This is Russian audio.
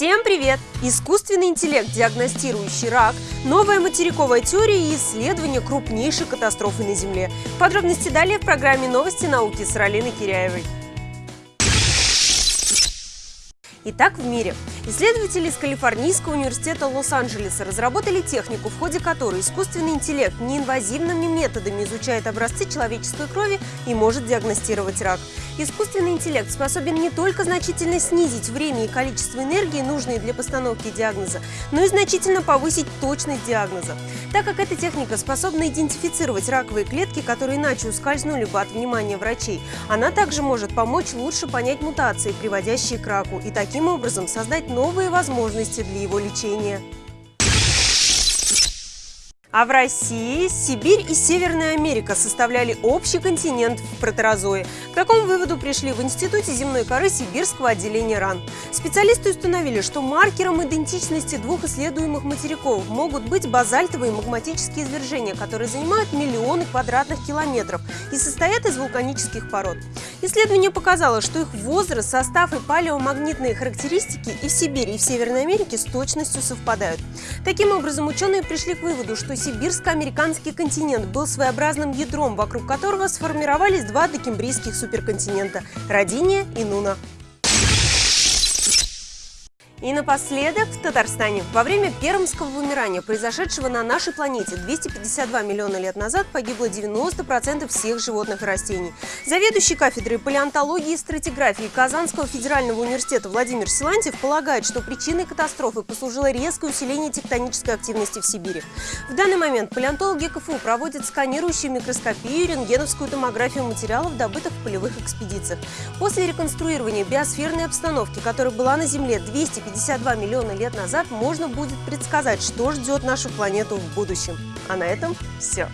Всем привет! Искусственный интеллект, диагностирующий рак, новая материковая теория и исследование крупнейшей катастрофы на Земле. Подробности далее в программе «Новости науки» с Ралиной Киряевой. Итак, в мире. Исследователи из Калифорнийского университета Лос-Анджелеса разработали технику, в ходе которой искусственный интеллект неинвазивными методами изучает образцы человеческой крови и может диагностировать рак. Искусственный интеллект способен не только значительно снизить время и количество энергии, нужные для постановки диагноза, но и значительно повысить точность диагноза. Так как эта техника способна идентифицировать раковые клетки, которые иначе ускользнули бы от внимания врачей, она также может помочь лучше понять мутации, приводящие к раку, и таким образом создать новые возможности для его лечения. А в России Сибирь и Северная Америка составляли общий континент в протерозое. К такому выводу пришли в Институте земной коры Сибирского отделения РАН. Специалисты установили, что маркером идентичности двух исследуемых материков могут быть базальтовые магматические извержения, которые занимают миллионы квадратных километров и состоят из вулканических пород. Исследование показало, что их возраст, состав и палеомагнитные характеристики и в Сибири, и в Северной Америке с точностью совпадают. Таким образом, ученые пришли к выводу, что сибирско-американский континент был своеобразным ядром, вокруг которого сформировались два докембрийских суперконтинента – Родиния и Нуна. И напоследок в Татарстане. Во время пермского вымирания, произошедшего на нашей планете 252 миллиона лет назад, погибло 90% всех животных и растений. Заведующий кафедрой палеонтологии и стратиграфии Казанского федерального университета Владимир Силантьев полагает, что причиной катастрофы послужило резкое усиление тектонической активности в Сибири. В данный момент палеонтологи КФУ проводят сканирующую микроскопию и рентгеновскую томографию материалов, добытых в полевых экспедициях. После реконструирования биосферной обстановки, которая была на Земле 250 52 миллиона лет назад можно будет предсказать, что ждет нашу планету в будущем. А на этом все.